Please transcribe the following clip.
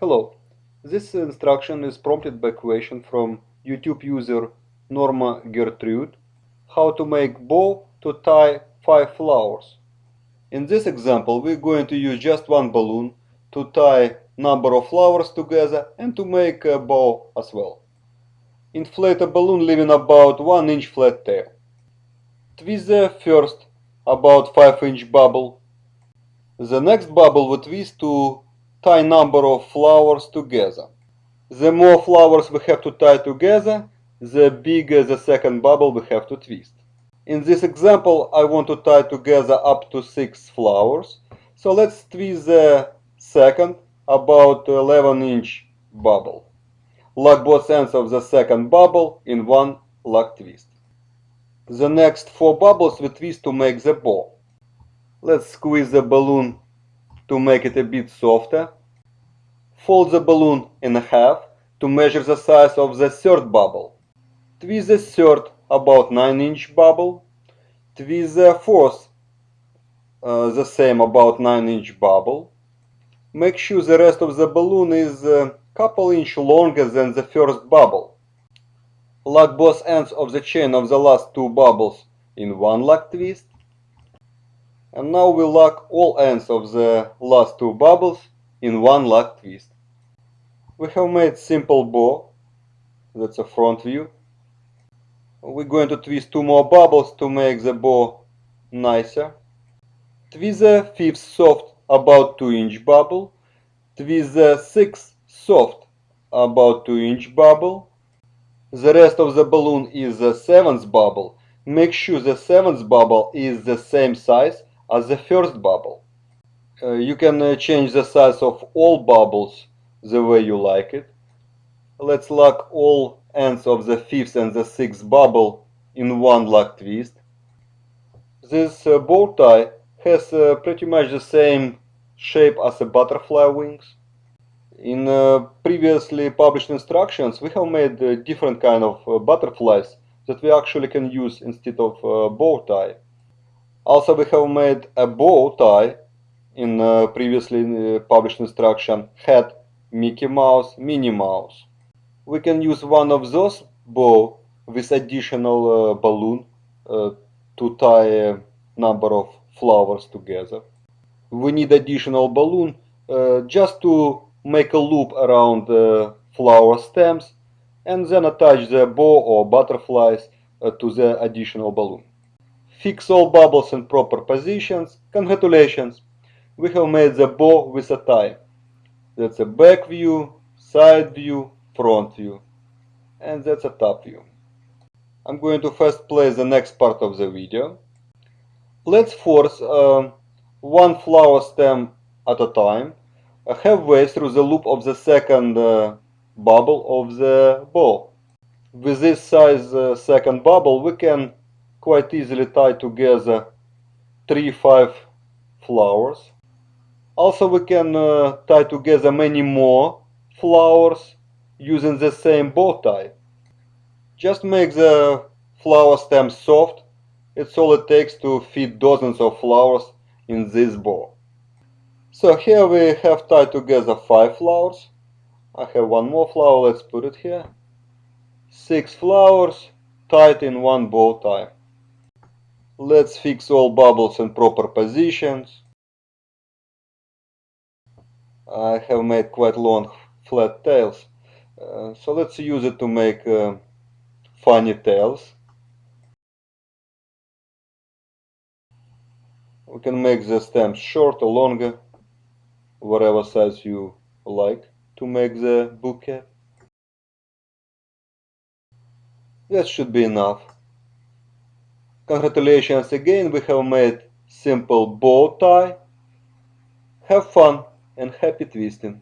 Hello, this instruction is prompted by a question from YouTube user Norma Gertrude how to make bow to tie 5 flowers. In this example we're going to use just one balloon to tie number of flowers together and to make a bow as well. Inflate a balloon leaving about 1 inch flat tail. Twist the first about 5 inch bubble. The next bubble we twist to tie number of flowers together. The more flowers we have to tie together, the bigger the second bubble we have to twist. In this example, I want to tie together up to 6 flowers. So let's twist the second, about 11 inch bubble. Lock both ends of the second bubble in one lock twist. The next 4 bubbles we twist to make the ball. Let's squeeze the balloon to make it a bit softer. Fold the balloon in half to measure the size of the third bubble. Twist the third about 9 inch bubble. Twist the fourth uh, the same about 9 inch bubble. Make sure the rest of the balloon is a couple inch longer than the first bubble. Lock both ends of the chain of the last two bubbles in one lock twist. And now we lock all ends of the last two bubbles in one lock twist. We have made simple bow. That's a front view. We're going to twist two more bubbles to make the bow nicer. Twist the fifth soft about 2 inch bubble. Twist the sixth soft about 2 inch bubble. The rest of the balloon is the seventh bubble. Make sure the seventh bubble is the same size as the first bubble. Uh, you can uh, change the size of all bubbles the way you like it. Let's lock all ends of the fifth and the sixth bubble in one lock twist. This uh, bow tie has uh, pretty much the same shape as the butterfly wings. In uh, previously published instructions we have made uh, different kind of butterflies that we actually can use instead of bow tie. Also we have made a bow tie in previously published instruction head Mickey Mouse, Minnie Mouse. We can use one of those bow with additional uh, balloon uh, to tie a number of flowers together. We need additional balloon uh, just to make a loop around the flower stems and then attach the bow or butterflies uh, to the additional balloon. Fix all bubbles in proper positions. Congratulations! We have made the bow with a tie. That's a back view, side view, front view. And that's a top view. I'm going to first play the next part of the video. Let's force uh, one flower stem at a time halfway through the loop of the second uh, bubble of the bow. With this size uh, second bubble we can quite easily tie together 3-5 flowers also we can uh, tie together many more flowers using the same bow tie. Just make the flower stem soft. It's all it takes to fit dozens of flowers in this bow. So here we have tied together five flowers. I have one more flower, let's put it here. Six flowers tied in one bow tie. Let's fix all bubbles in proper positions. I have made quite long flat tails. Uh, so let's use it to make uh, funny tails. We can make the stems shorter, longer, whatever size you like to make the bouquet. That should be enough. Congratulations again, we have made simple bow tie. Have fun! and happy twisting.